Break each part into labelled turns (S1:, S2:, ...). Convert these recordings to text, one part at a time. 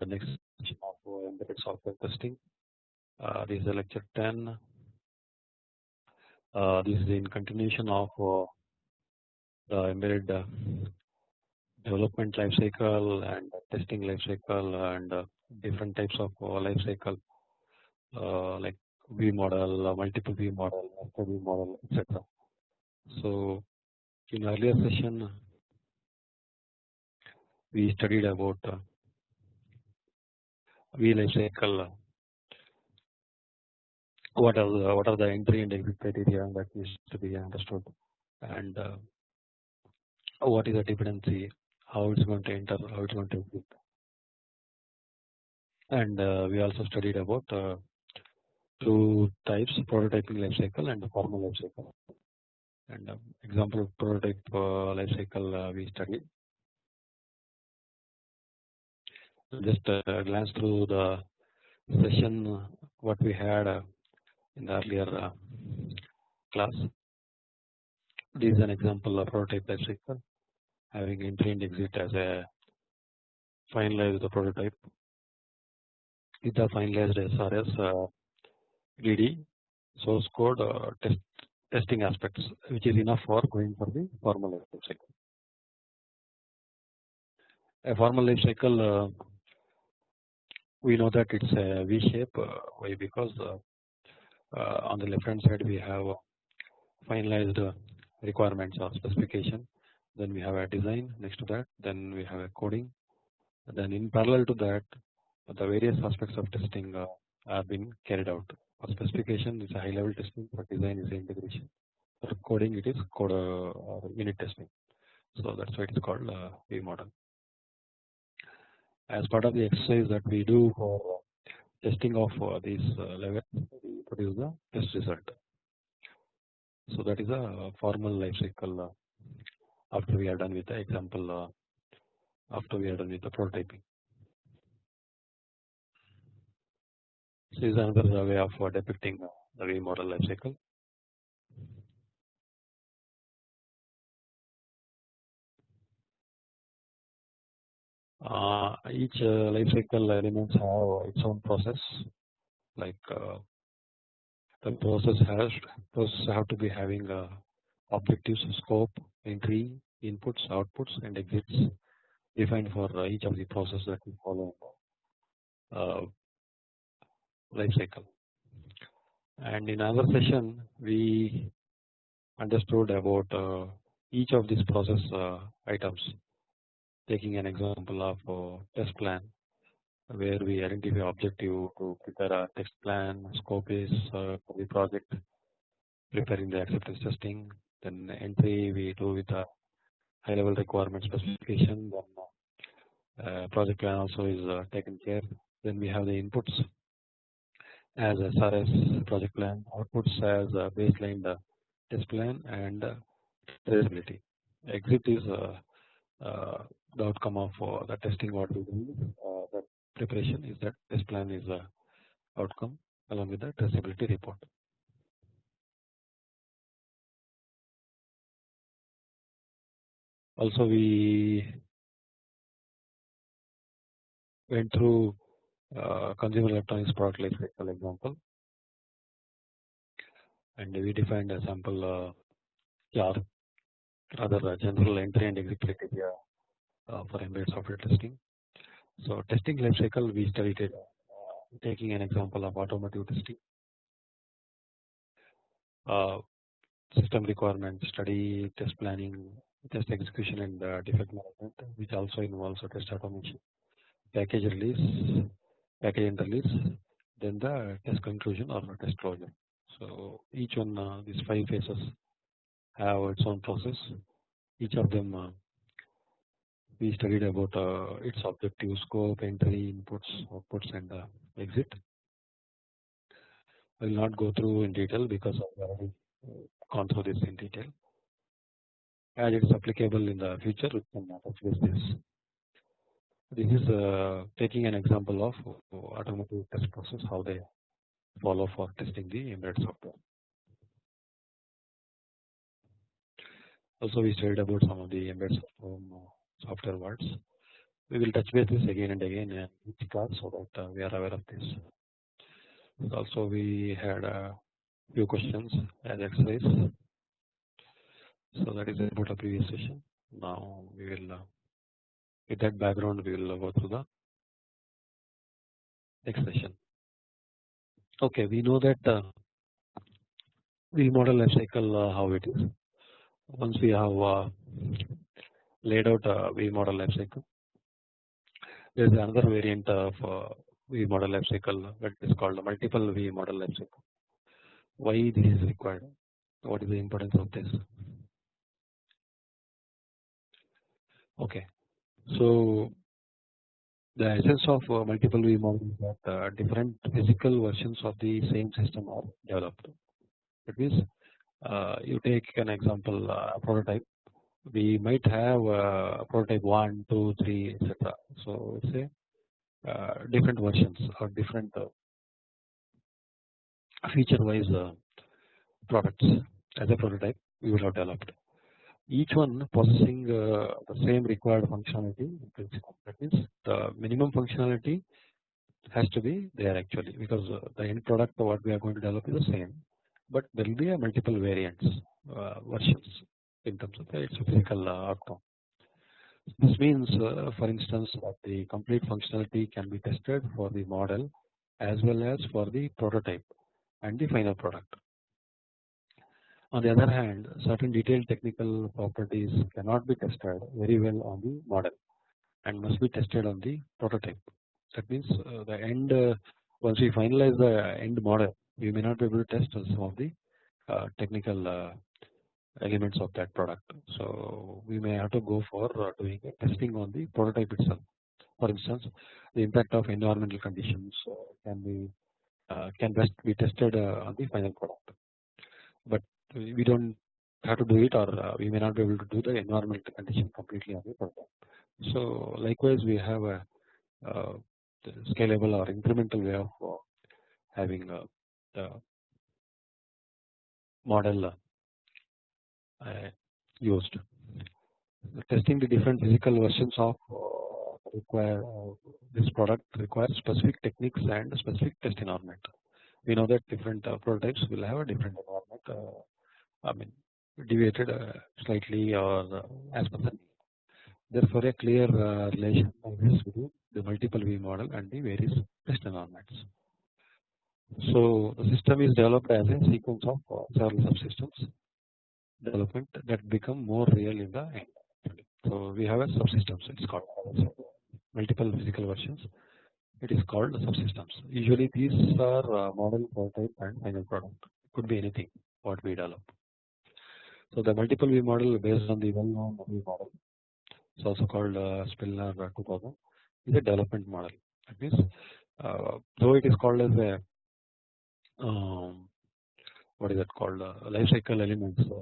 S1: the next session of uh, embedded software testing. Uh, this is lecture 10. Uh, this is in continuation of uh, the embedded uh, development life cycle and testing life cycle and uh, different types of life cycle like V model, multiple V model, V model, etc. So in earlier session we studied about life cycle what are the what are the entry and exit criteria that needs to be understood? And uh, what is the dependency? How it's going to enter how it's going to exit and uh, we also studied about uh, two types prototyping life cycle and formal life cycle. And uh, example of prototype uh, life cycle uh, we studied just uh, glance through the session uh, what we had uh, in the earlier class. This is an example of prototype life cycle having entry and exit as a finalized prototype with the finalized SRS DD source code test testing aspects which is enough for going for the formal life cycle. A formal life cycle we know that it's a V shape uh, why? Because uh, uh, on the left hand side we have finalized requirements or specification. Then we have a design next to that. Then we have a coding. Then in parallel to that the various aspects of testing are being carried out. For specification is a high level testing. For design is integration. For coding it is code unit testing. So that's why it is called V model as part of the exercise that we do for testing of uh, these uh, levels we produce the test result. So that is a formal life cycle uh, after we are done with the example after we are done with the prototyping. This is another way of depicting the V model life cycle. Uh, each uh, life cycle elements have its own process. Like uh, the process has process have to be having uh, objectives scope entry inputs outputs and exits defined for uh, each of the process that we follow life cycle. And in another session we understood about each of these process items taking an example of test plan where we identify objective to prepare a test plan, scope is uh, for the project, preparing the acceptance testing, then entry we do with a high level requirement specification, then uh, project plan also is uh, taken care. Then we have the inputs as SRS project plan, outputs as a baseline test plan and traceability. Exit is uh, the outcome of the testing what we do uh, the preparation is that test plan is the outcome along with the traceability report. Also we went through uh, consumer electronics product life cycle example and we defined a sample uh, other general entry and exit criteria uh, for embedded software testing. So testing life cycle we studied uh, taking an example of automotive testing. Uh, system requirements study, test planning, test execution and defect management which also involves a test automation, package release, package and release, then the test conclusion or test closure. So each one uh, these five phases have its own process. Each of them we studied about uh, its objective scope entry inputs outputs and uh, exit. I will not go through in detail because I have already uh, gone through this in detail. As it is applicable in the future we can touch this. This is uh, taking an example of automotive test process how they follow for testing the embedded software also we studied about some of the embedded software software words we will touch base this again and again in each class so that uh, we are aware of this. Also we had a few questions as exercise. So that is about the previous session. Now we will uh, with that background we will go through the next session. Okay, we know that uh, V model life cycle uh, how it is. Once we have uh, laid out a V model life cycle, there is another variant of uh, V model life cycle that is called multiple V model life cycle. Why this is required? What is the importance of this? Okay, so the essence of uh, multiple V model is that uh, different physical versions of the same system are developed. That means uh, you take an example uh, prototype we might have uh, prototype 1, 2, 3 etc. So say uh, different versions or different uh, feature wise uh, products as a prototype we will have developed. Each one possessing uh, the same required functionality in principle that means the minimum functionality has to be there actually because uh, the end product what we are going to develop is the same but there will be a multiple variants uh, versions in terms of its physical uh, outcome. This means uh, for instance that the complete functionality can be tested for the model as well as for the prototype and the final product. On the other hand certain detailed technical properties cannot be tested very well on the model and must be tested on the prototype. That means uh, the end once we finalize the end model we may not be able to test some of the uh, technical uh, elements of that product. So we may have to go for uh, doing testing on the prototype itself. For instance, the impact of environmental conditions uh, can be uh, can best be tested uh, on the final product, but we don't have to do it or we may not be able to do the environmental condition completely on the product. So likewise we have a scalable or incremental way of having model uh, used. Testing the different physical versions of uh, require uh, this product requires specific techniques and specific test environment. We know that different prototypes will have a different environment. I mean deviated slightly or as per the. Therefore, a clear relation exists between the multiple V model and the various test environments. So the system is developed as a sequence of several subsystems development that become more real in the end. So we have a subsystems. It's called multiple physical versions. It is called subsystems. Usually these are uh, model prototype and final product. It could be anything what we develop. So the multiple V model based on the well known V model. It's also called uh, Spillner 2000 is a development model. That means uh, though it is called as a um, what is that called uh, life cycle elements uh,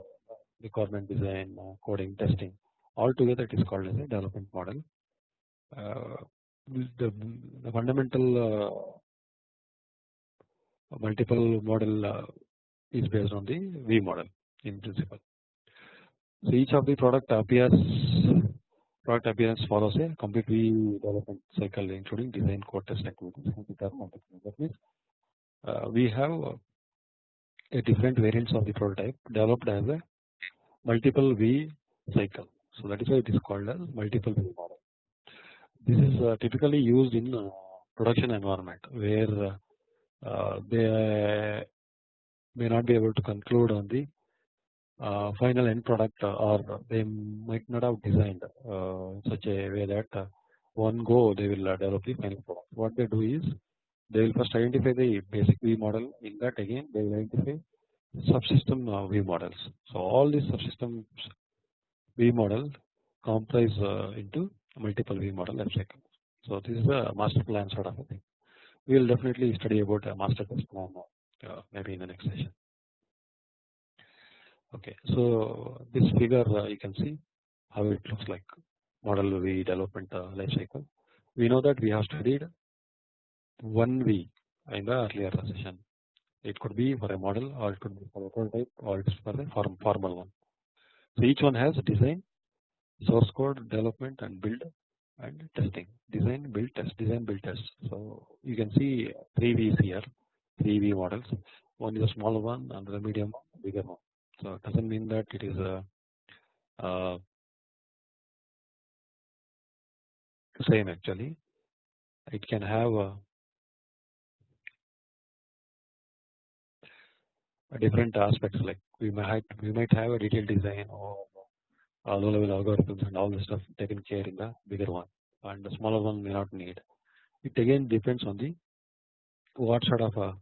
S1: requirement design, uh, coding, testing. all together it is called as a development model. Uh, the, the, fundamental uh, multiple model is based on the V model in principle. So each of the product appears product appearance follows a complete V development cycle including design code test activities that means uh, we have a different variants of the prototype developed as a multiple V cycle. So that is why it is called as multiple V model. This is uh, typically used in uh, production environment where uh, they may not be able to conclude on the uh, final end product uh, or they might not have designed uh, such a way that one go they will develop the final product. What they do is they will first identify the basic V model in that again they will identify subsystem uh, V models. So all these subsystems V model comprise uh, into multiple V model life cycle. So this is a master plan sort of a thing. We will definitely study about a master plan uh, maybe in the next session. Okay, so this figure you can see how it looks like model V development life cycle. We know that we have studied one V in the earlier session it could be for a model or it could be for a prototype or it's for a form, formal one. So each one has design, source code, development and build and testing design build test design build test. So you can see three V's here, three V models. One is a smaller one, another medium bigger one. So it doesn't mean that it is a same actually. It can have a, different aspects like we might we might have a detailed design or low level algorithms and all the stuff taken care in the bigger one and the smaller one may not need. It again depends on the what sort of a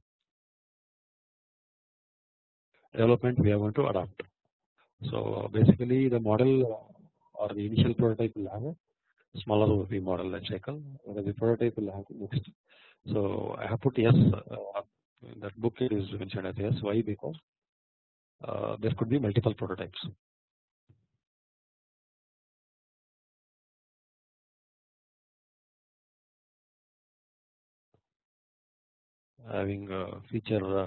S1: development we are going to adopt. So basically the model or the initial prototype will have a smaller V model life cycle whereas the prototype will have next. So I have put yes uh, that book is mentioned as yes why because uh, there could be multiple prototypes. Having a feature uh,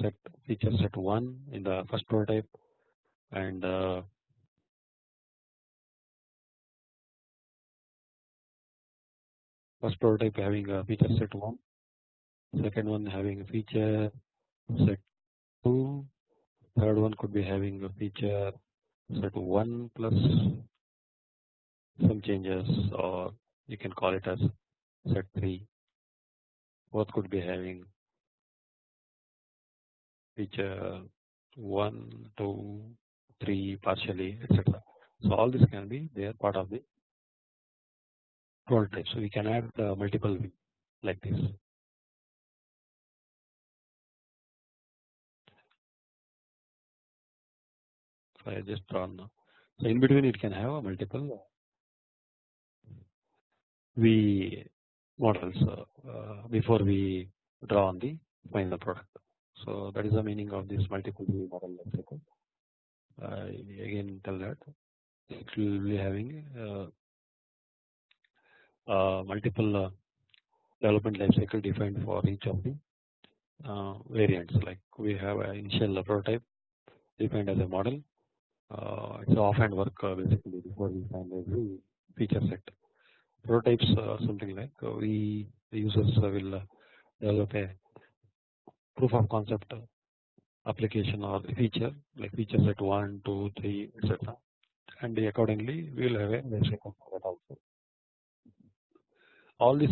S1: set feature set 1 in the first prototype and uh, first prototype having a feature set 1 second one having a feature set 2 third one could be having a feature set 1 plus some changes or you can call it as set 3 both could be having feature 1 2 3 partially etc so all this can be they are part of the prototype so we can add multiple like this I just drawn now so in between it can have a multiple V models uh, uh, before we draw on the final product. So that is the meaning of this multiple V model. I again tell that it will be having uh, uh, multiple uh, development lifecycle defined for each of the uh, variants. Like we have an initial prototype defined as a model. Uh, it's offhand work basically before we find every feature set. Prototypes uh, something like uh, we the users will uh, develop a proof of concept application or feature like feature set 1, 2, 3 etc and accordingly we will have a lifecycle for that also. All this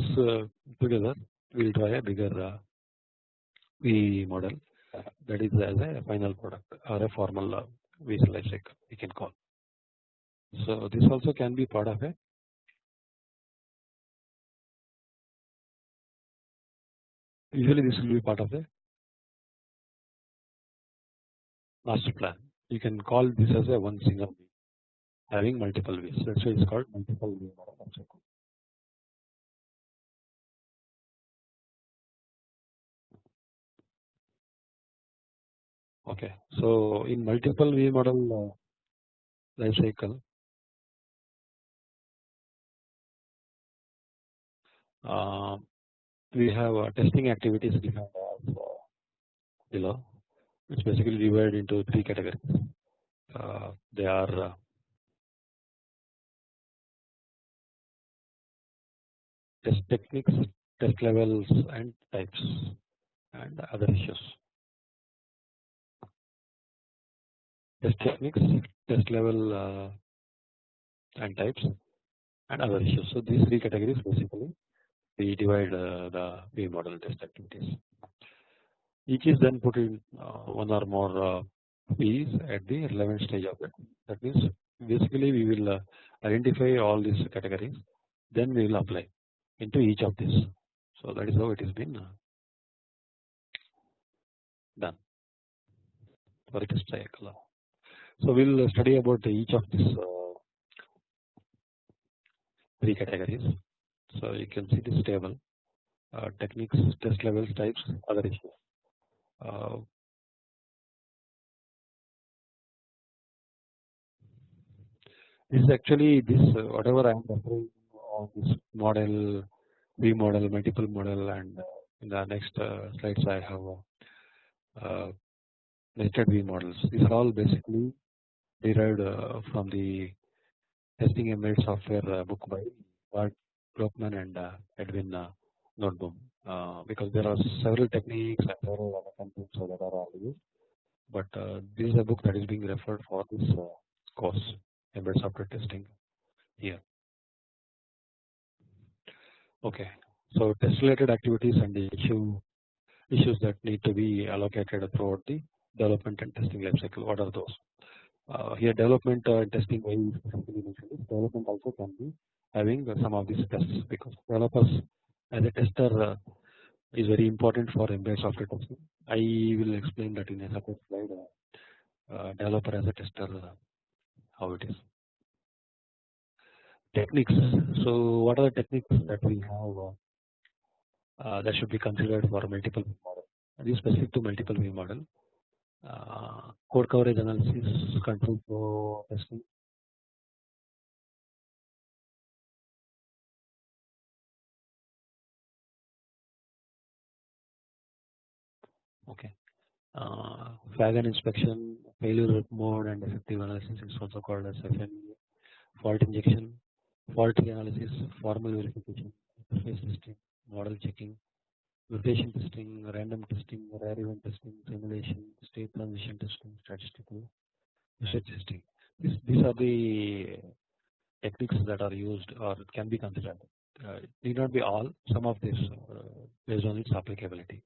S1: together we will try a bigger V model. That is as a final product or a formal visual lifecycle we can call. So this also can be part of a usually this will be part of the master plan. You can call this as a one single V having multiple V's that's why it's called multiple V model Okay, so in multiple V model uh, life cycle, uh, we have uh, testing activities defined as uh, below it's basically divided into three categories. Uh, they are uh, test techniques test levels and types and other issues test techniques test level uh, and types and other issues so these three categories basically we divide uh, the V model test activities. Each is then put in uh, one or more uh, at the relevant stage of it. That means basically we will identify all these categories, then we will apply into each of these. So that is how it has been done for test cycle. So we will study about each of these three categories so you can see this table uh, techniques, test levels, types, other issues. Uh, this is actually this uh, whatever I am referring on this model, V model, multiple model, and uh, in the next uh, slides I have uh, nested V models. These are all basically derived uh, from the Testing Embedded Software uh, book by Bart Broekman and uh, Edwin Noteboom because there are several techniques and several other that are all used but this is a book that is being referred for this course embedded software testing here. Okay, so test related activities and the issue issues that need to be allocated throughout the development and testing life cycle. What are those? Uh, here development uh, testing development also can be having some of these tests because developers as a tester uh, is very important for embedded software testing. I will explain that in a separate slide. Uh, developer as a tester, uh, how it is. Techniques. So, what are the techniques that we have uh, that should be considered for multiple model? This is specific to multiple V model. Code coverage analysis, control flow testing, okay. Uh, inspection failure mode and effective analysis is also called as FMEA fault injection fault analysis formal verification interface testing model checking mutation testing random testing rare event testing simulation state transition testing statistical testing. This, these are the techniques that are used or can be considered. Uh, need not be all some of this uh, based on its applicability.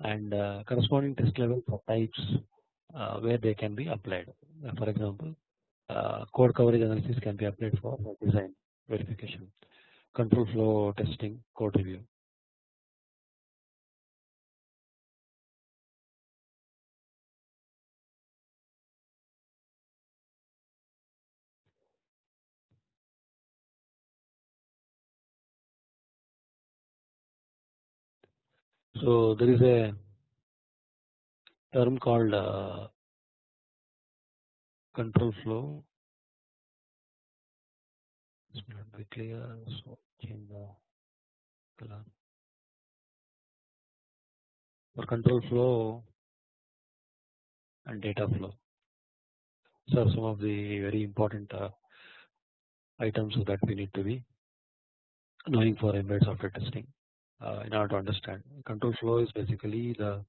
S1: And uh, corresponding test levels or types uh, where they can be applied. Uh, for example, code coverage analysis can be applied for design verification, control flow testing, code review. So there is a term called uh, control flow. It's not very clear, so change the color. For control flow and data flow. So some of the very important uh, items that we need to be knowing for embedded software testing in order to understand. Control flow is basically the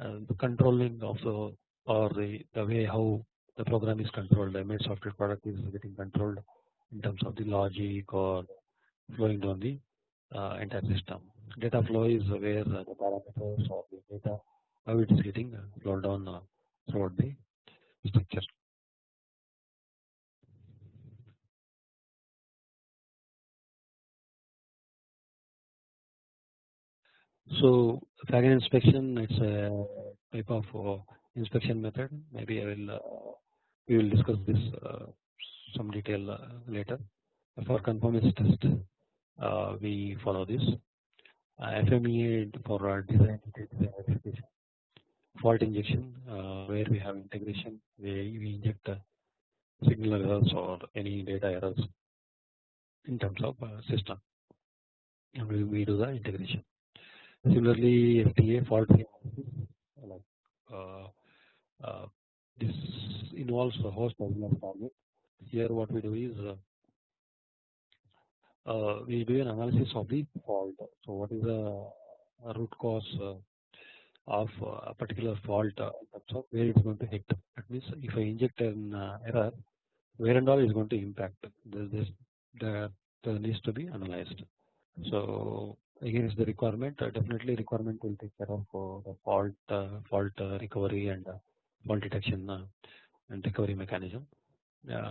S1: uh, the controlling of the or the the way how the program is controlled. The embedded software product is getting controlled in terms of the logic or flowing down the uh, entire system. Data flow is where the parameters or the data how it is getting flowed down throughout the structure. So Fagan inspection it's a type of uh, inspection method. Maybe I will uh, we will discuss this uh, some detail uh, later. For conformance test uh, we follow this. Uh, FMEA for design verification. Fault injection where we have integration we, we inject signal errors or any data errors in terms of system. And we, we do the integration Similarly, FTA fault uh, uh, this involves a host as target. Here, what we do is uh, uh, we do an analysis of the fault. So, what is the root cause uh, of a particular fault in terms of where it is going to hit? That means, if I inject an error, where and all is going to impact. This, this needs to be analyzed. So against the requirement uh, definitely requirement will take care of uh, the fault uh, fault recovery and fault detection and recovery mechanism.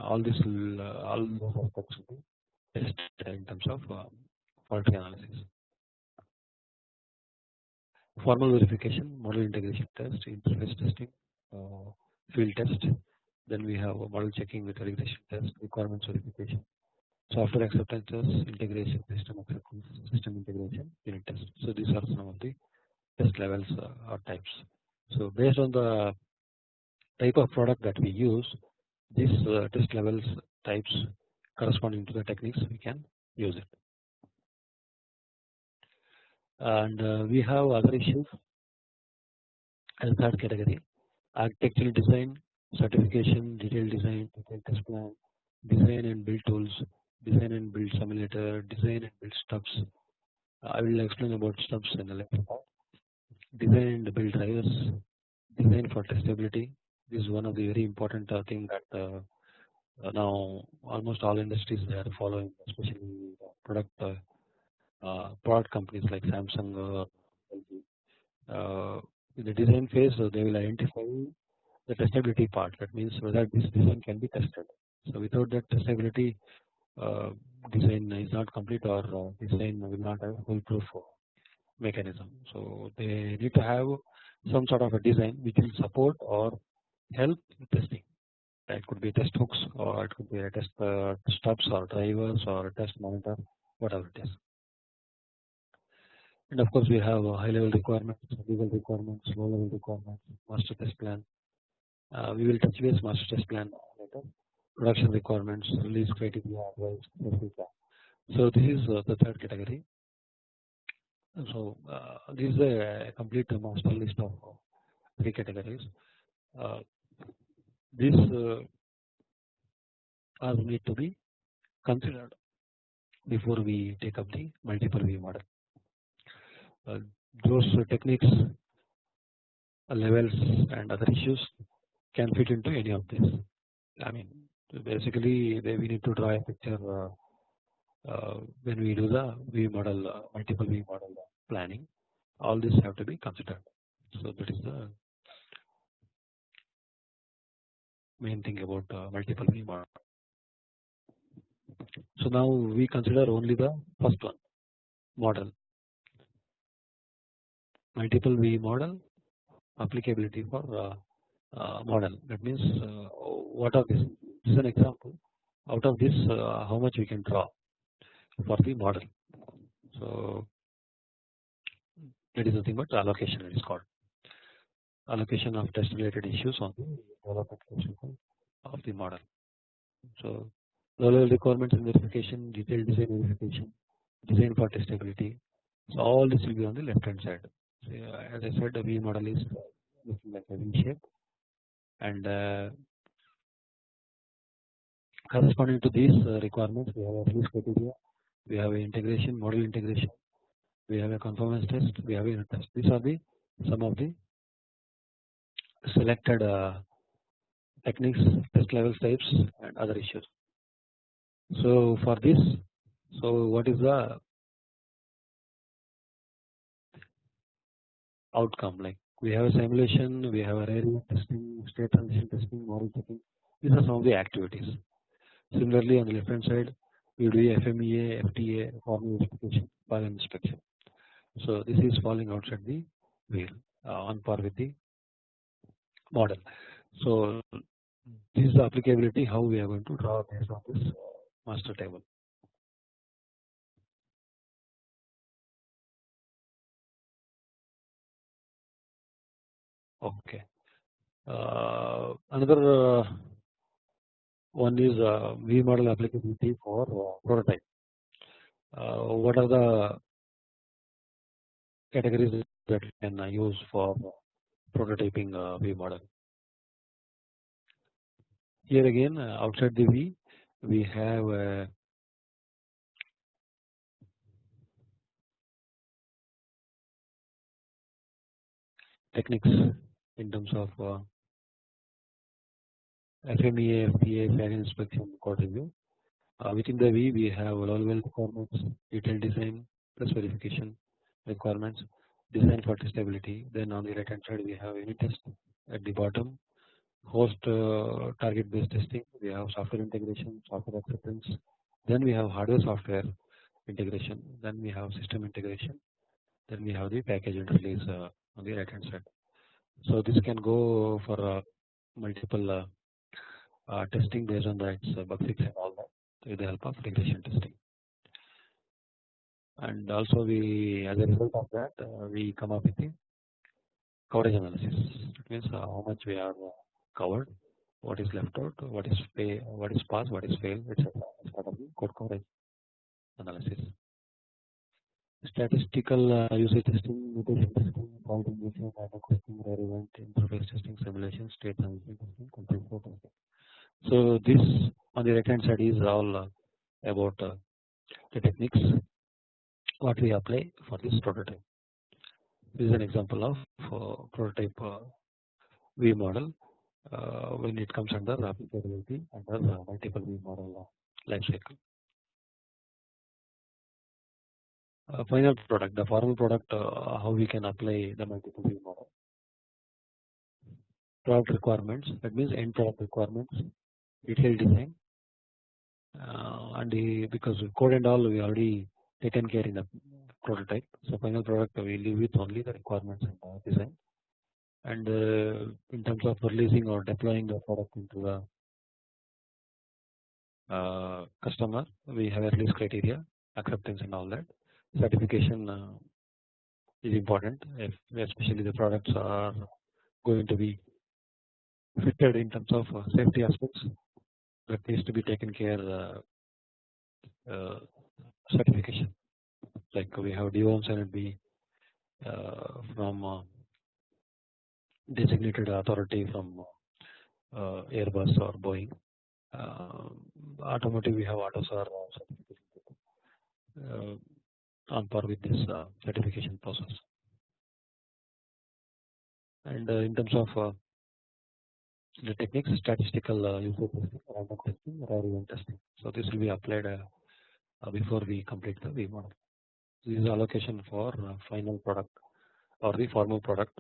S1: All this will all those aspects will be tested in terms of fault analysis. Formal verification model integration test interface testing field test. Then we have model checking with regression test requirements verification software acceptances, integration, system acceptance, system integration, unit test. So these are some of the test levels uh, or types. So based on the type of product that we use, these uh, test levels types corresponding to the techniques we can use it. And uh, we have other issues as third category architectural design, certification, detailed design, detailed test plan, design and build tools, design and build simulator, design and build stubs. I will explain about stubs in a later part. Design and build drivers, design for testability. This is one of the very important uh, thing that uh, uh, now almost all industries they are following, especially product uh, uh, product companies like Samsung LG. in the design phase, they will identify the testability part. That means whether this design can be tested. So without that testability, uh, design is not complete or uh, design will not have foolproof mechanism. So they need to have some sort of a design which will support or help testing. It could be test hooks or it could be a test uh, stubs or drivers or test monitor, whatever it is. And of course, we have high level requirements, legal requirements, low level requirements, master test plan. Uh, we will touch base master test plan later. Production requirements, release criteria, advice, etc. So this is uh, the third category. So uh, this is a complete master list of three categories. Uh, this uh, all need to be considered before we take up the multiple V model. Uh, those techniques, uh, levels, and other issues can fit into any of this. I mean, basically, we need to draw a picture uh, uh, when we do the V model, uh, multiple V model planning. All this have to be considered. So that is the main thing about multiple V model. So now we consider only the first one model multiple V model applicability for model that means what are this this is an example out of this uh, how much we can draw for the model so that is nothing but allocation it is called allocation of test related issues on the of the model. So low level requirements and verification, detailed design verification, design for testability. So all this will be on the left hand side. So as I said, the V model is looking like a V shape, and uh, corresponding to these uh, requirements, we have a release criteria, we have a integration, model integration, we have a conformance test, we have a unit test. These are the some of the selected uh, techniques, test level types and other issues. So for this, so what is the outcome like we have a simulation, we have a area testing, state transition testing, model checking. These are some of the activities. Similarly, on the left hand side, we do FMEA, FTA, formal verification, Fagan inspection. So this is falling outside the wheel uh, on par with the model. So this is the applicability how we are going to draw based on this master table. Okay. Uh, another uh, one is uh, V model applicability for uh, prototype. Uh, what are the categories that we can use for prototyping V model. Here again outside the V we have techniques in terms of FMEA, FTA, Fagan inspection, code review. Uh, within the V we have low level requirements, detailed design plus verification requirements, design for testability. Then on the right hand side we have unit test at the bottom, host uh, target based testing. We have software integration, software acceptance. Then we have hardware software integration. Then we have system integration. Then we have the package and release uh, on the right hand side. So this can go for uh, multiple uh, testing based on that uh, bug fix and all that with the help of regression testing. And also we as a result of that uh, we come up with the coverage analysis. It means uh, how much we are uh, covered what is left out what is pay what is pass what is fail etc as part of the code coverage analysis. Statistical uh, usage testing mutation testing fault injection data testing event interface testing simulation state transition testing control flow testing so this on the right hand side is all uh, about uh, the techniques what we apply for this prototype. This is an example of uh, prototype V model when it comes under applicability under multiple V model life cycle. Final product the formal product uh, how we can apply the multiple V model product requirements that means end product requirements detailed design uh, and the, because code and all we already taken care in the prototype. So final product we leave with only the requirements and design. And uh, in terms of releasing or deploying the product into the uh, customer we have a release criteria acceptance and all that. Certification uh, is important if especially the products are going to be fitted in terms of uh, safety aspects that needs to be taken care uh, certification. Like we have DOMS and be from designated authority from Airbus or Boeing. Automotive we have AUTOSAR certification. On par with this uh, certification process. And uh, in terms of uh, the techniques, statistical user testing, random testing, rare event testing. So this will be applied before we complete the V model. This is allocation for final product or the formal product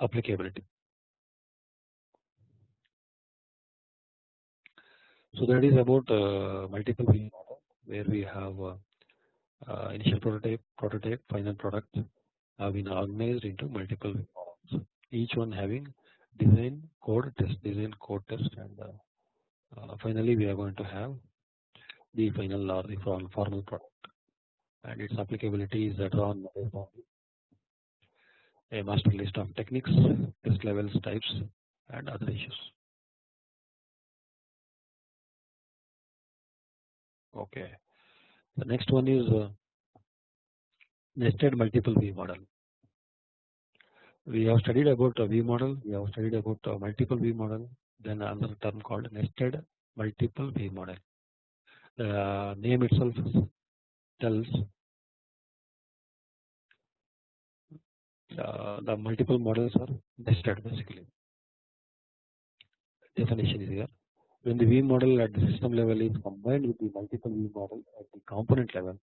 S1: applicability. So that is about uh, multiple V model where we have uh, uh, initial prototype, prototype, final product have been organized into multiple models. Each one having design, code, test, design, code, test, and uh, finally we are going to have the final or the formal product, and its applicability is drawn on a master list of techniques, test levels, types, and other issues. Okay. The next one is uh, nested multiple V model. We have studied about a V model, we have studied about a multiple V model, then another term called nested multiple V model. The name itself tells uh, the multiple models are nested basically. Definition is here when the V model at the system level is combined with the multiple V model at the component level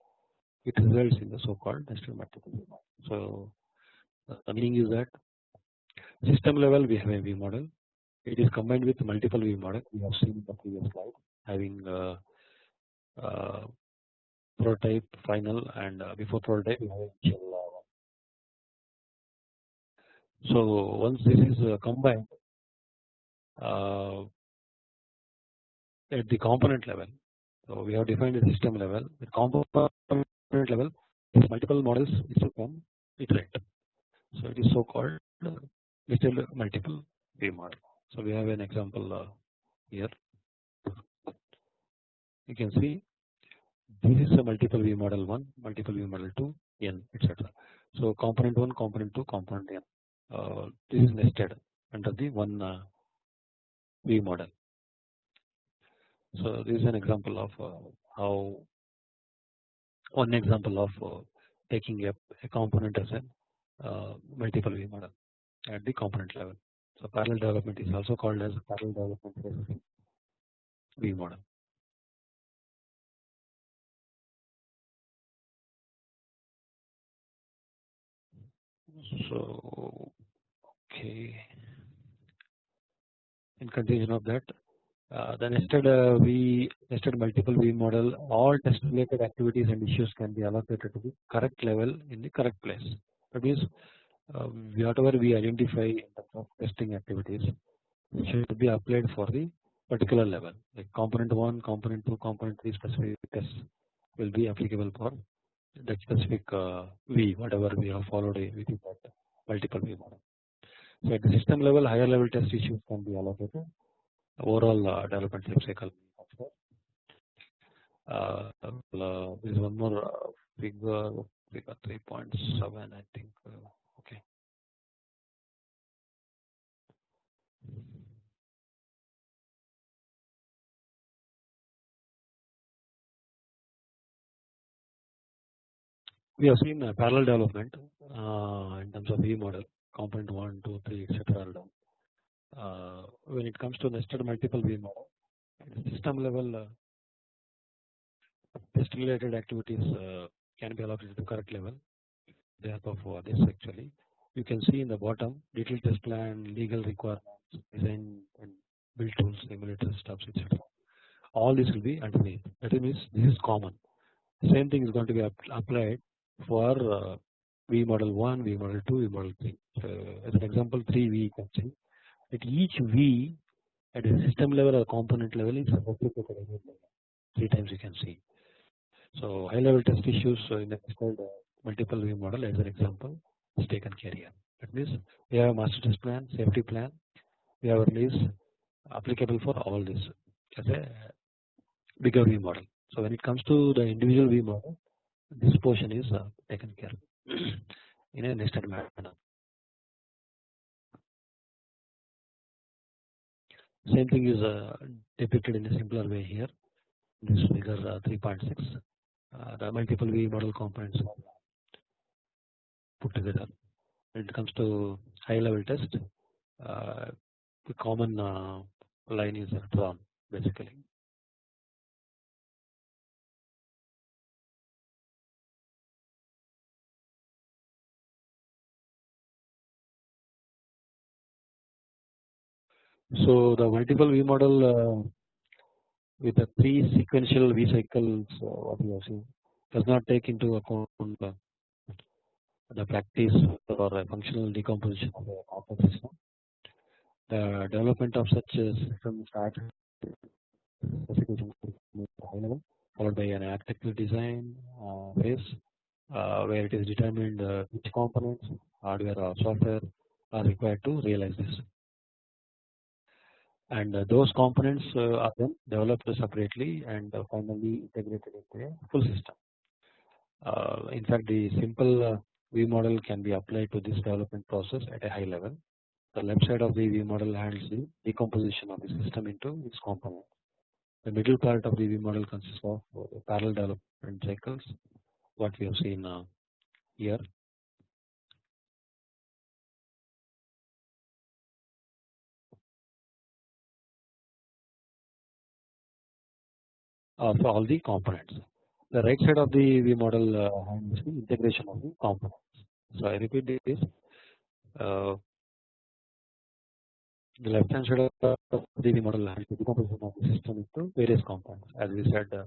S1: it results in the so called nested multiple V model. So meaning is that system level we have a V model it is combined with multiple V model we have seen in the previous slide having uh, uh, prototype final and uh, before prototype we have initial. So once this is uh, combined uh, at the component level. So we have defined the system level. At component level, multiple models is to come iterate. So it is so called little multiple V model. So we have an example uh, here. You can see this is a multiple V model 1, multiple V model 2, n, etc. So component 1, component 2, component n. Uh, this is nested under the one uh, V model. So this is an example of uh, how one example of uh, taking a, a, component as a uh, multiple V model at the component level. So parallel development is also called as parallel development V model. So okay in conclusion of that uh, the nested uh, V nested multiple V model all test related activities and issues can be allocated to the correct level in the correct place that means uh, whatever we identify in terms of testing activities should be applied for the particular level like component 1 component 2 component 3 specific tests will be applicable for that specific uh, V whatever we have followed within that multiple V model. So at the system level higher level test issues can be allocated overall uh, development life cycle. Uh, uh, there is one more uh, we got 3.7 I think uh, okay. We have seen a parallel development uh, in terms of E model component 1 2 3 etc uh, when it comes to nested multiple V model system level uh, test related activities uh, can be allocated to the correct level. The help of this actually. You can see in the bottom detailed test plan legal requirements design and build tools emulator stuffs etc all this will be underneath. That means this is common. Same thing is going to be applied for uh, V model 1, V model 2, V model 3. So, as an example 3 V you can see. At each V at a system level or component level is replicated 3 times you can see. So high level test issues in the called uh, multiple V model as an example is taken care here. That means we have a master test plan, safety plan, we have a release applicable for all this as a bigger V model. So when it comes to the individual V model, this portion is uh, taken care of in a nested manner. Same thing is uh, depicted in a simpler way here. This figure uh, 3.6. The multiple V model components put together. When it comes to high level test, uh, the common uh, line is drawn basically. So the multiple V model uh, with the three sequential V uh, what we have seen does not take into account uh, the practice or a functional decomposition of the system. The development of such a system starts high level followed by an architectural design uh, phase uh, where it is determined uh, which components hardware or software are required to realize this and uh, those components uh, are then developed separately and uh, finally integrated into a full system. in fact the simple V model can be applied to this development process at a high level. The left side of the V model handles the decomposition of the system into its components. The middle part of the V model consists of parallel development cycles what we have seen here of all the components. The right side of the V model uh, handles the integration of the components. So I repeat this. Uh, the left hand side of the V model handles the decomposition of the system into various components. As we said, uh,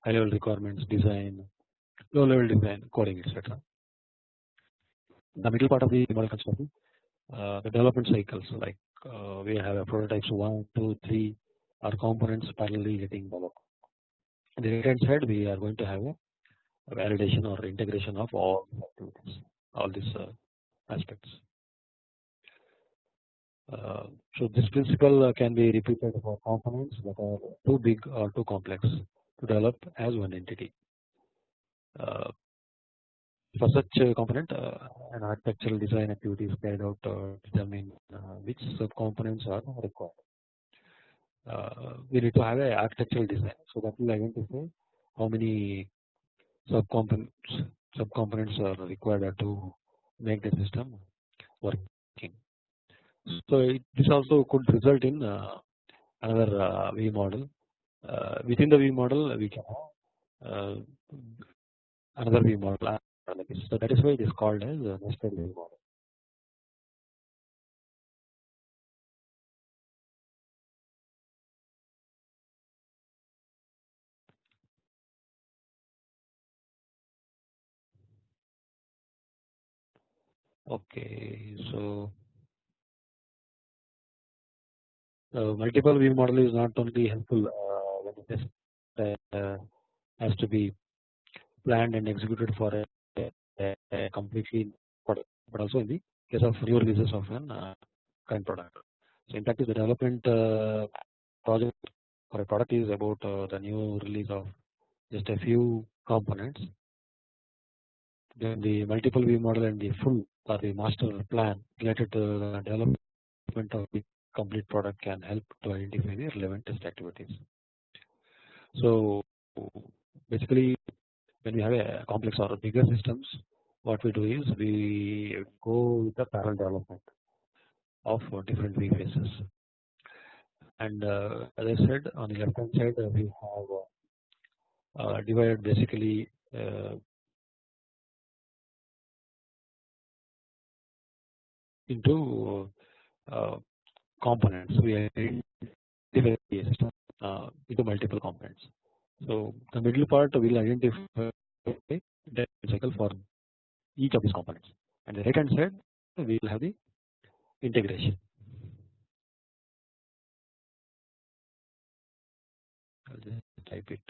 S1: high level requirements, design, low level design, coding, etc. The middle part of the model consists of uh, the development cycles like uh, we have a prototypes 1, 2, 3 are components parallelly getting developed the right hand side we are going to have a validation or integration of all activities all these uh, aspects. Uh, so this principle uh, can be repeated for components that are too big or too complex to develop as one entity. Uh, for such a component uh, an architectural design activity is carried out to determine uh, which subcomponents are required uh, we need to have a architectural design. So that will identify how many subcomponents subcomponents are required to make the system working. So it, this also could result in uh, another uh, V model. Uh, within the V model, we can have uh, another V model. So that is why it is called as nested V model. Okay, so the multiple V model is not only helpful uh, when it is uh, has to be planned and executed for a, a, a completely product, but also in the case of new releases of an uh, current product. So in fact, the development uh, project for a product is about uh, the new release of just a few components. Then the multiple V model and the full or the master plan related to the development of the complete product can help to identify the relevant test activities. So basically when we have a complex or bigger systems what we do is we go with the parallel development of different vphases and uh, as I said on the left hand side we have uh, divided basically uh, into uh, components we divide the system into multiple components. So the middle part will identify the cycle for each of these components and the right hand side we will have the integration. I'll just type it.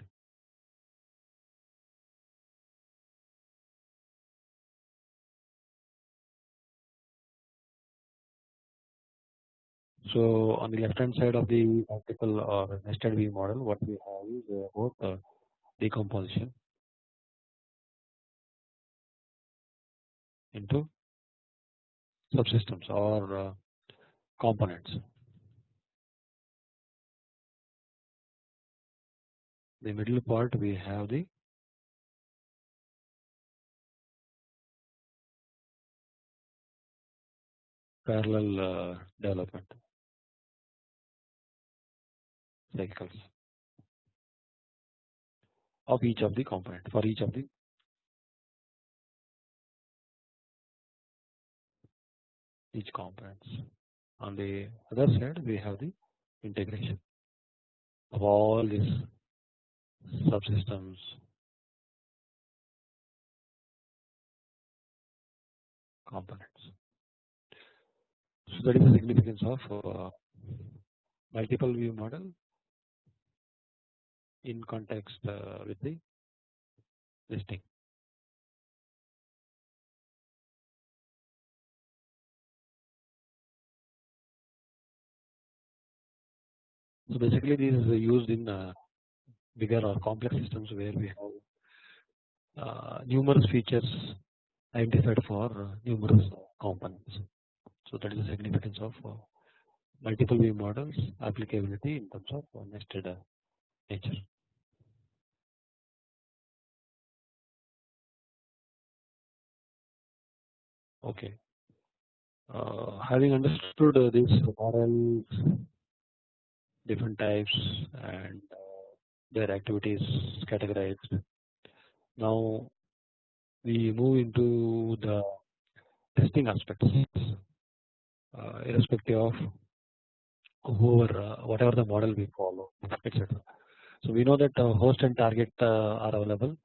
S1: So on the left hand side of the multiple or nested V model what we have is about uh, decomposition into subsystems or uh, components. The middle part we have the parallel uh, development of each of the component for each of the each components. On the other side we have the integration of all these subsystems components. So that is the significance of uh, multiple V model in context uh, with the listing. So basically this is used in uh, bigger or complex systems where we have uh, numerous features identified for uh, numerous components. So that is the significance of uh, multiple V models applicability in terms of uh, nested uh, nature. Okay. Uh, having understood uh, these models different types and uh, their activities categorized. Now we move into the testing aspects uh, irrespective of whoever uh, whatever the model we follow etc. So we know that uh, host and target uh, are available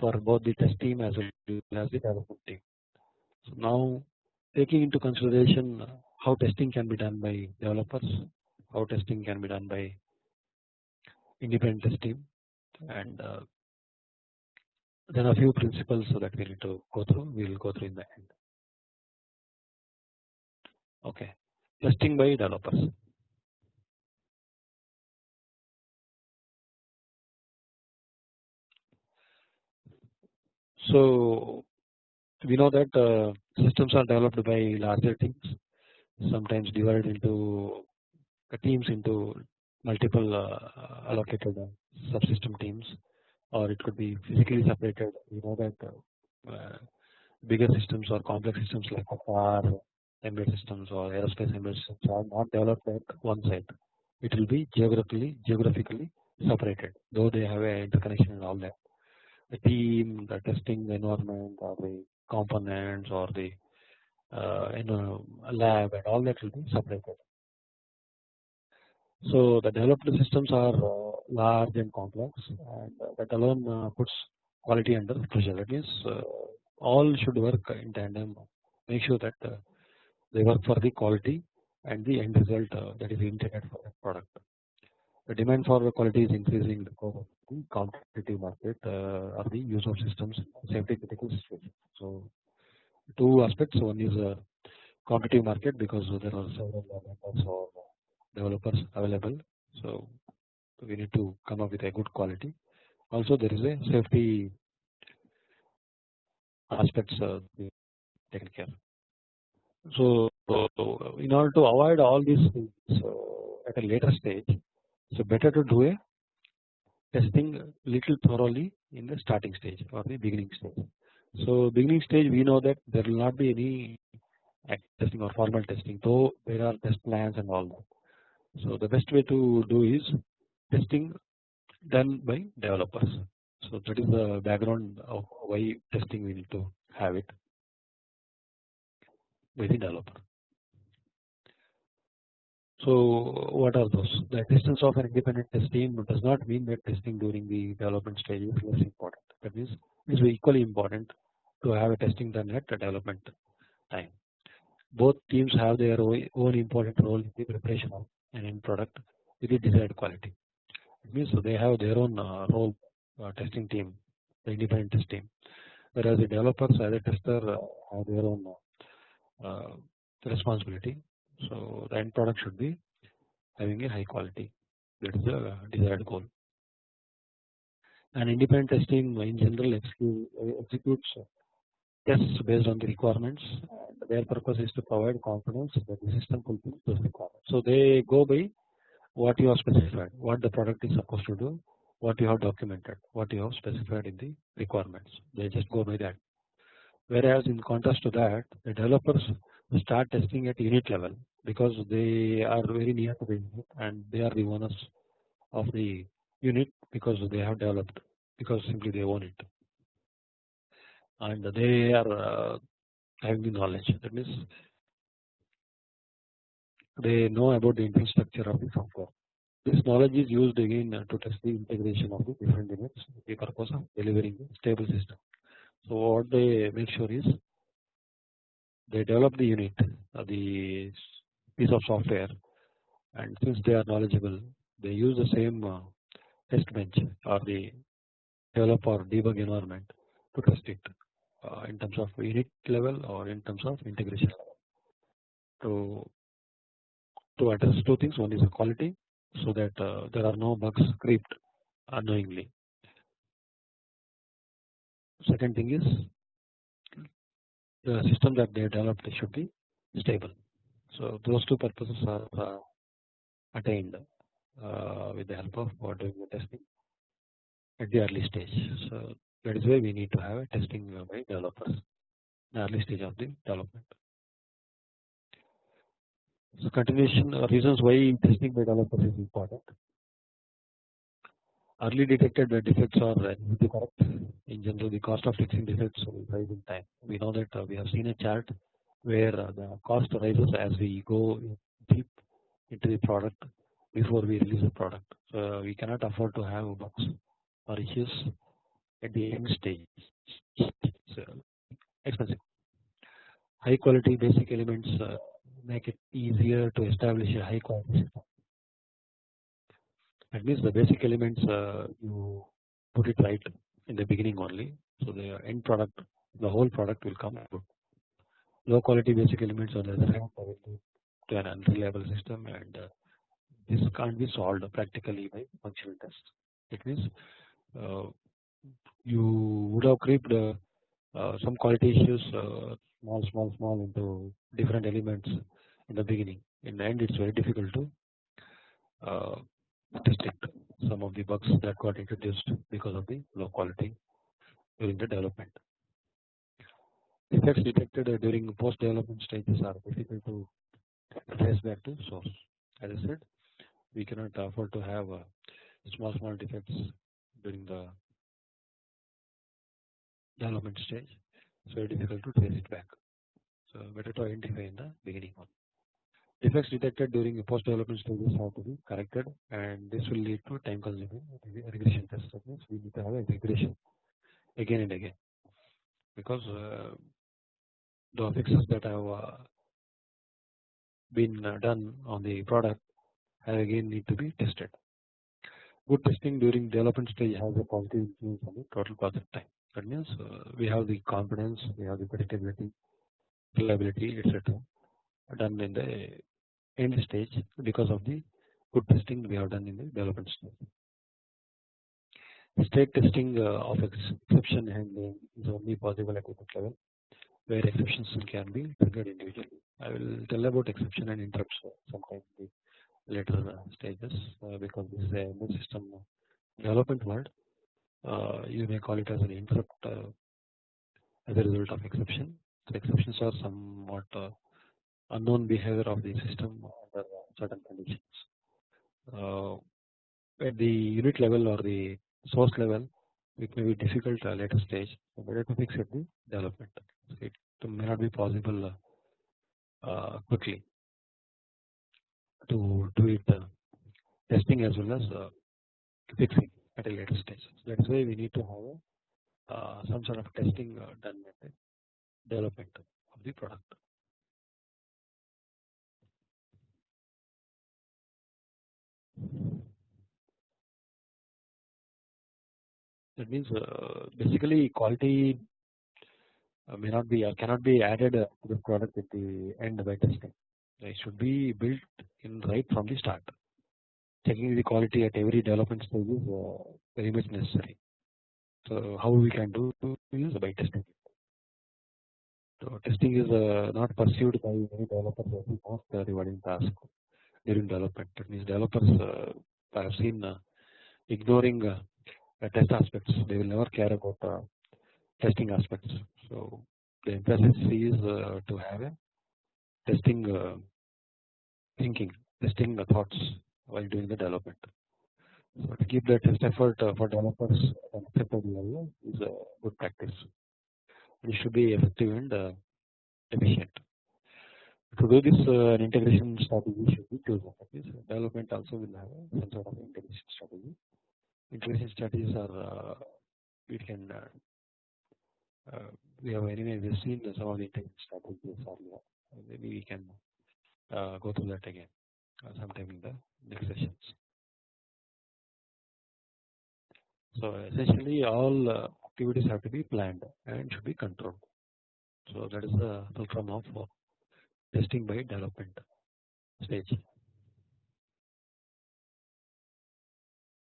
S1: for both the test team as well as the development team. So now taking into consideration how testing can be done by developers how testing can be done by independent test team and uh, then a few principles so that we need to go through we will go through in the end. Okay, testing by developers. So we know that uh, systems are developed by larger teams sometimes divided into teams into multiple uh, allocated uh, subsystem teams or it could be physically separated. You know that uh, bigger systems or complex systems like car embedded systems or aerospace embedded systems are not developed at one site. It will be geographically geographically separated though they have a interconnection and all that. The team the testing environment or the components or the uh, you lab and all that will be separated. So the developed systems are uh, large and complex and uh, that alone uh, puts quality under pressure that means all should work in tandem. Make sure that they work for the quality and the end result that is intended for the product. The demand for quality is increasing because of the competitive market or the use of systems safety critical situations. So two aspects one is a competitive market because there are several or developers available. So we need to come up with a good quality. Also there is a safety aspects uh, taken care. So in order to avoid all these things uh, at a later stage, so better to do a testing little thoroughly in the starting stage or the beginning stage. So beginning stage we know that there will not be any testing or formal testing though there are test plans and all that. So the best way to do is testing done by developers. So that is the background of why testing we need to have it the developer. So what are those? The existence of an independent test team does not mean that testing during the development stage is less important. That means it is equally important to have a testing done at the development time. Both teams have their own important role in the preparation of an end product with the desired quality. It means they have their own uh, role uh, testing team, the independent test team, whereas the developers as a tester uh, have their own responsibility. So the end product should be having a high quality. That is the desired goal. And independent testing in general executes tests based on the requirements. Their purpose is to provide confidence that the system fulfills those requirements. So they go by what you have specified, what the product is supposed to do, what you have documented, what you have specified in the requirements. They just go by that. Whereas in contrast to that, the developers start testing at unit level because they are very near to the unit and they are the owners of the unit because they have developed because simply they own it and they are uh, having the knowledge that means they know about the infrastructure of the software. This knowledge is used again to test the integration of the different units the purpose of delivering stable system. So what they make sure is they develop the unit, uh, the piece of software, and since they are knowledgeable, they use the same uh, test bench or the develop or debug environment to test it uh, in terms of unit level or in terms of integration. To to address two things one is the quality so that there are no bugs creeped unknowingly. Second thing is the system that they developed should be stable. So those two purposes are uh, attained uh, with the help of doing the testing at the early stage. So that is why we need to have a testing by developers in the early stage of the development. So continuation uh, reasons why testing by developers is important. Early detected defects are usually correct. In general, the cost of fixing defects will rise in time. We know that uh, we have seen a chart where uh, the cost rises as we go deep into the product before we release the product. So we cannot afford to have bugs or issues at the end stage. so expensive. High quality basic elements make it easier to establish a high quality system. That means the basic elements uh, you put it right in the beginning only, so the end product, the whole product will come good. Low quality basic elements on the other hand to an unreliable system, and uh, this can't be solved practically by functional tests. It means uh, you would have creeped uh, uh, some quality issues uh, small small small into different elements in the beginning in the end it's very difficult to uh, some of the bugs that got introduced because of the low quality during the development. Defects detected during post development stages are difficult to trace back to source. As I said, we cannot afford to have uh, small small defects during the development stage. Very difficult to trace it back. So better to identify in the beginning one. Defects detected during post development stages have to be corrected and this will lead to time consuming regression tests. That means we need to have a regression again and again because uh, the fixes that have uh, been uh, done on the product have again need to be tested. Good testing during development stage has a positive influence on the total project time. That means uh, we have the confidence, we have the predictability, reliability, etc done in the end stage because of the good testing we have done in the development stage. State testing uh, of exception handling is only possible at the level where exceptions can be triggered individually. I will tell about exception and interrupts sometime in the later uh, stages uh, because this is a new system development world uh, you may call it as an interrupt uh, as a result of exception. The exceptions are somewhat uh, unknown behavior of the system under certain conditions. at the unit level or the source level it may be difficult at a later stage better to fix at the development it may not be possible uh, quickly to do it uh, testing as well as uh, fixing at a later stage. So that is why we need to have uh, some sort of testing uh, done at the development of the product. That means uh, basically quality uh, may not be or cannot be added to the product at the end by testing. It should be built in right from the start checking the quality at every development stage is uh, very much necessary. So how we can do is by testing. So testing is uh, not pursued by many developers as the most uh, rewarding task during development. That means developers I have seen ignoring uh, test aspects. They will never care about uh, testing aspects. So the emphasis is uh, to have a testing thinking, testing thoughts while doing the development. So to keep the test effort for developers at acceptable level is a good practice. It should be effective and efficient. To do this, uh, an integration strategy should be chosen. Okay? Development also will have some sort of integration strategy. Integration strategies are we can we have anyway we've seen some of the integration strategies earlier. Maybe we can go through that again sometime in the next sessions. So essentially all uh, activities have to be planned and should be controlled. So that is the fulcrum of uh, testing by development stage.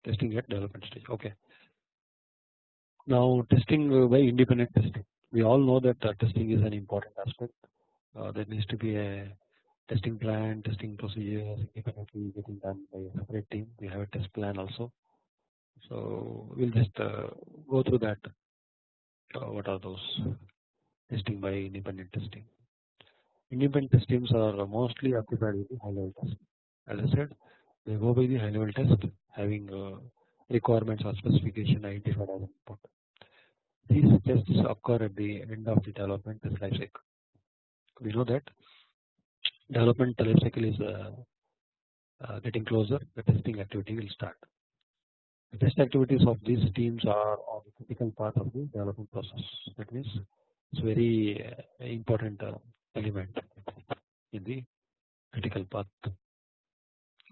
S1: Testing at development stage. Okay. Now testing by independent testing. We all know that uh, testing is an important aspect. Uh, there needs to be a testing plan, testing procedures independently getting done by a separate team. We have a test plan also. So we'll just uh, go through that. Uh, what are those testing by independent testing? Independent test teams are mostly occupied with the high level test. As I said, they go by the high level test having uh, requirements or specification identified as input. These tests occur at the end of the development life cycle. We know that development life cycle is uh, uh, getting closer the testing activity will start. The test activities of these teams are on the critical part of the development process that means it is very uh, important element in the critical path.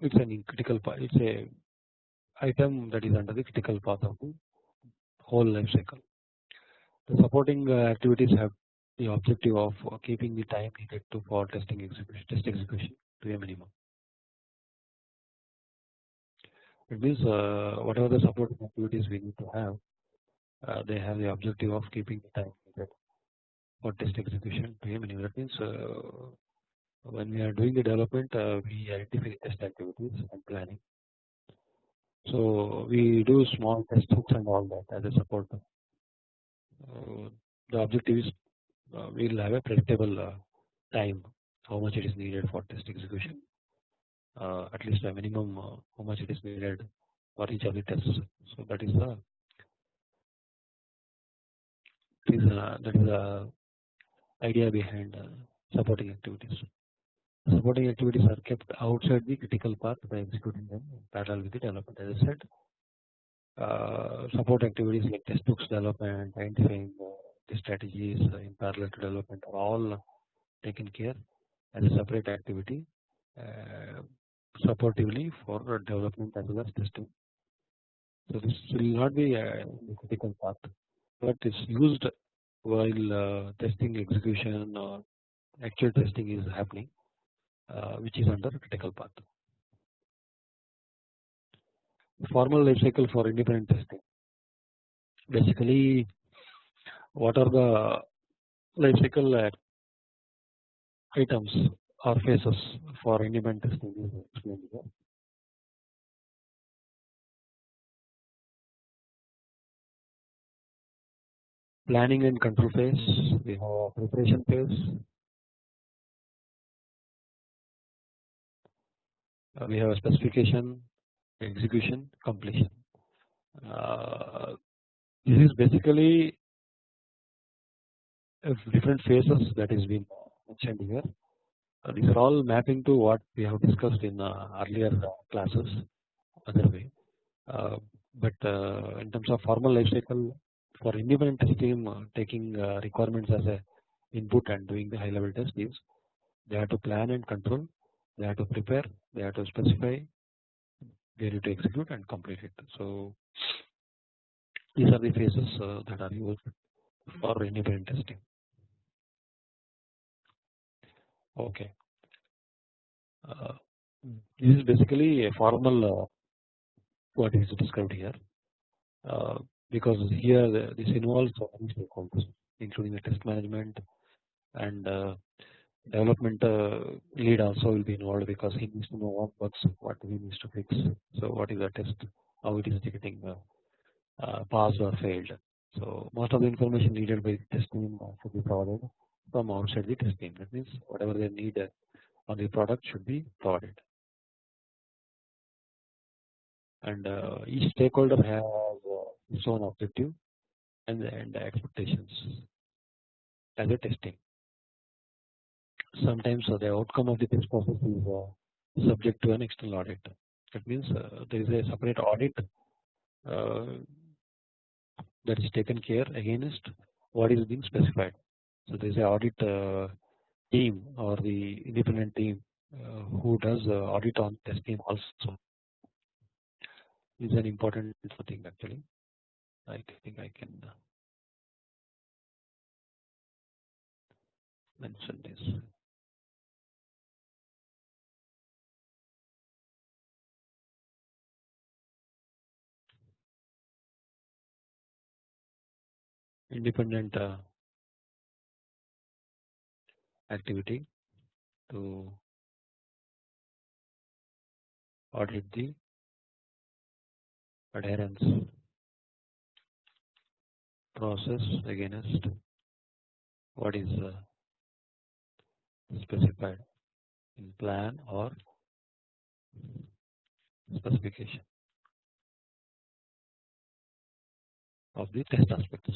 S1: It is an critical part it is a item that is under the critical path of the whole life cycle. The supporting activities have the objective of keeping the time needed to for testing execution test execution to a minimum. It means uh, whatever the supporting activities we need to have uh, they have the objective of keeping the time for test execution to a minimum. That means uh, when we are doing the development uh, we identify test activities and planning. So we do small test hooks and all that as a support. Uh, the objective is uh, we will have a predictable uh, time how much it is needed for test execution uh, at least a minimum how much it is needed for each of the tests. So that is the that is the idea behind uh, supporting activities. Hmm. Supporting activities are kept outside the critical path by executing them in parallel with the development. As I said, uh, support activities like test hooks development, identifying uh, the strategies uh, in parallel to development are all taken care as a separate activity uh, supportively for development as well as testing. So this will not be a critical path, but is used while uh, testing execution or actual testing is happening, uh, which is under critical path. Formal life cycle for independent testing. Basically, what are the life cycle items or phases for independent testing planning and control phase, we have preparation phase, uh, we have specification, execution, completion. Uh, this is basically different phases that is being mentioned here. Uh, these are all mapping to what we have discussed in uh, earlier classes other way. Uh, but uh, in terms of formal life cycle for independent team uh, taking requirements as a input and doing the high level test is they have to plan and control, they have to prepare, they have to specify, they need to execute and complete it. So these are the phases that are used for independent testing. Okay. Uh, this is basically a formal uh, what is described here uh, because here this involves many stakeholders including the test management and uh, development uh, lead also will be involved because he needs to know what works, what he needs to fix. So what is the test? How it is getting uh, passed or failed. So most of the information needed by the test team should be provided. From outside the test team that means whatever they need on the product should be provided. And uh, each stakeholder has uh, its own objective and, and expectations as a testing. Sometimes uh, the outcome of the test process is subject to an external audit. That means there is a separate audit that is taken care against what is being specified. So there is an audit team or the independent team who does audit on testing also is an important thing actually. I think I can uh, mention this. Independent uh, activity to audit the adherence process against what is uh, specified in plan or specification of the test aspects.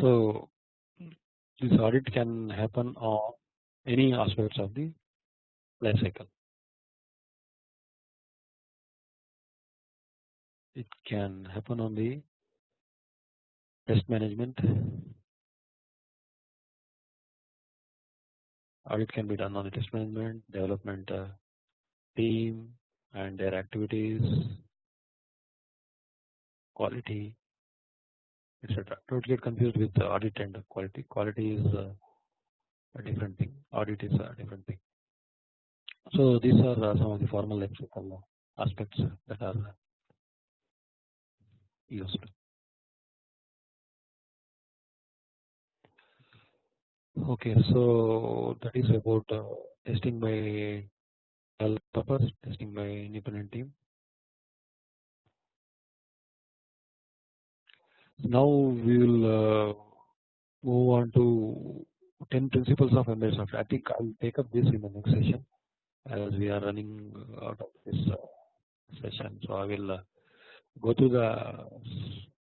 S1: So this audit can happen on any aspects of the life cycle. It can happen on the test management or it can be done on the test management development uh, team and their activities quality etc. Don't get confused with audit and quality. Quality is uh, a different thing. Audit is a different thing. So these are uh, some of the formal aspects that are Okay, so that is about uh, testing by developers, testing by independent team. Now we will uh, move on to 10 principles of embedded software. I think I will take up this in the next session as we are running out of this uh, session. So I will uh, go to the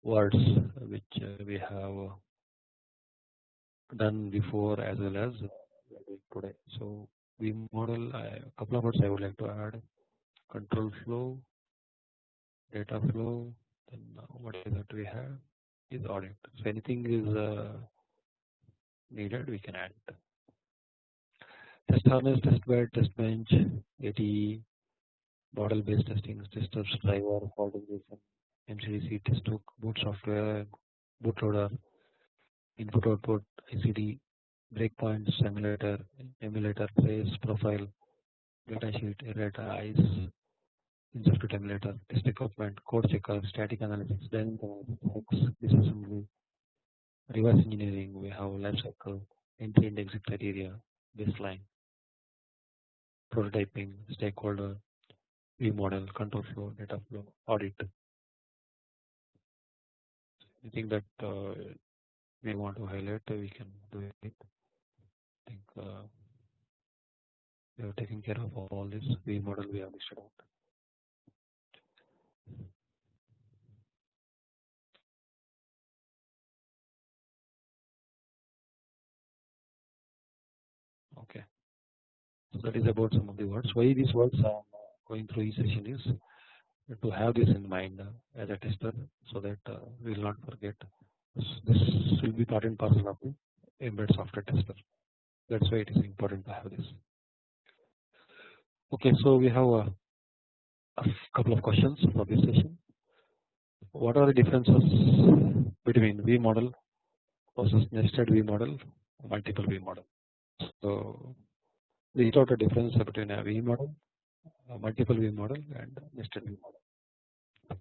S1: words which uh, we have done before as well as today. So V model a couple of words I would like to add control flow, data flow, then what is that we have is audit. So anything is needed we can add test harness, test bed, test bench, ATE, model based testing, testers, driver, fault injection, MCDC, test hook, boot software, bootloader, input output, ICD, breakpoint, simulator, emulator, trace, profile, datasheet, errata, ICE, in-circuit emulator, test equipment, code checker, static analysis, dynamic analysis, disassembly, reverse engineering, we have life cycle, entry and exit criteria, baseline, prototyping, stakeholder, V model, control flow, data flow, audit. Anything that uh, we want to highlight, we can do it. I think uh, we have taken care of all this V model we have listed out. Okay. So that is about some of the words. Why these words am going through each session is to have this in mind uh, as a tester so that uh, we will not forget. This, will be part and parcel of the embedded software tester. That's why it is important to have this. Okay, so we have a, a couple of questions for this session. What are the differences between V model versus nested V model, multiple V model? So we out a difference between a V model, multiple V model, and nested V model.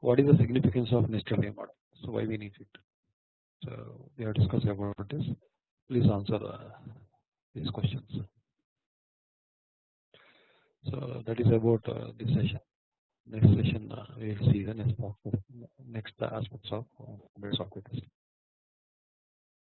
S1: What is the significance of nested V model? So why we need it? So we are discussing about this. Please answer uh, these questions. So that is about uh, this session. Next session uh, we will see the next next aspects of uh, software testing.